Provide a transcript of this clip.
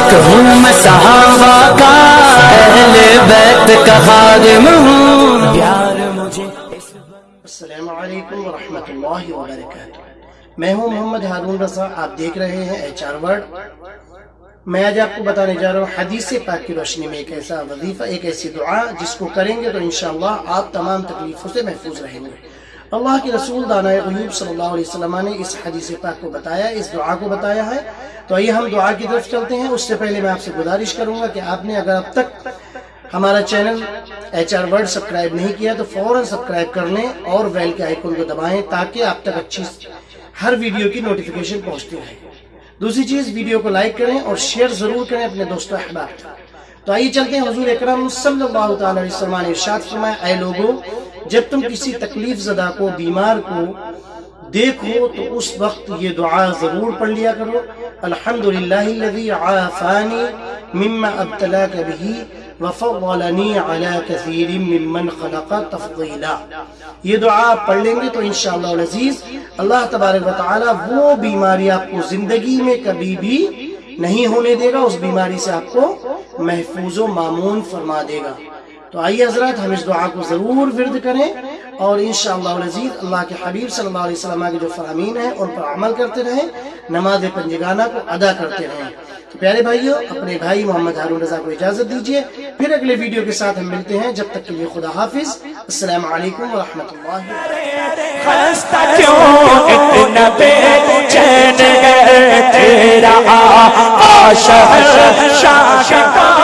عاشق ہوں میں صحابہ کا اہل بیت کا خادم ہوں۔ پیار مجھے السلام علیکم ورحمۃ اللہ وبرکاتہ۔ میں ہوں محمد ہارون رضا آپ دیکھ رہے ہیں ایچ آر ورڈ میں آج آپ کو بتانے جا رہا ہوں حدیث پاک کی روشنی میں ایک ایسا وظیفہ ایک ایسی دعا جس کو کریں گے تو انشاءاللہ آپ تمام تکلیفوں سے محفوظ رہیں گے۔ اللہ کے رسول دانہ غیوب صلی اللہ علیہ وسلم نے اس حدیث پاک کو بتایا، اس دعا کو بتایا ہے۔ تو آئیے ہم دعا کی طرف چلتے ہیں۔ اس سے پہلے میں آپ سے گزارش کروں گا کہ آپ نے اگر اب تک ہمارا channel H R word subscribe نہیں کیا تو فوراً سبسکرائب کر لیں اور ویل کے آئیکن کو دبائیں تاکہ آپ تک اچھی ہر ویڈیو کی نوٹیفیکیشن پہنچتی رہے۔ دوسری چیز، ویڈیو کو لائک کریں اور شیئر ضرور کریں اپنے دوستوں احباب۔ تو آئیے چلتے ہیں۔ حضور اکرم صلی اللہ تعالی علیہ وسلم نے ارشاد فرمایا، اے لوگوں جب تم کسی تکلیف زدہ کو، بیمار کو دیکھو تو اس وقت یہ دعا ضرور پڑھ لیا کرو۔ الحمدللہ الذی عافانی مما ابتلاک بھی وفضلنی علی کثیر ممن خلق تفضیلا۔ یہ دعا پڑھ لیں گے تو انشاءاللہ العزیز اللہ تبارک و تعالی وہ بیماری آپ کو زندگی میں کبھی بھی نہیں ہونے دے گا، اس بیماری سے آپ کو محفوظ و معمون فرما دے گا۔ تو آئیے حضرات، ہم اس دعا کو ضرور ورد کریں اور انشاءاللہ العزیز اللہ کے حبیب صلی اللہ علیہ وسلم کے جو فرامین ہیں، ان پر عمل کرتے رہیں، نماز پنجگانہ کو ادا کرتے رہیں۔ تو پیارے بھائیوں اپنے بھائی محمد ہارون رضا کو اجازت دیجیے پھر اگلے ویڈیو کے ساتھ ہم ملتے ہیں۔ جب تک کے لیے خدا حافظ۔ السلام علیکم ورحمۃ اللہ تیرا شاہ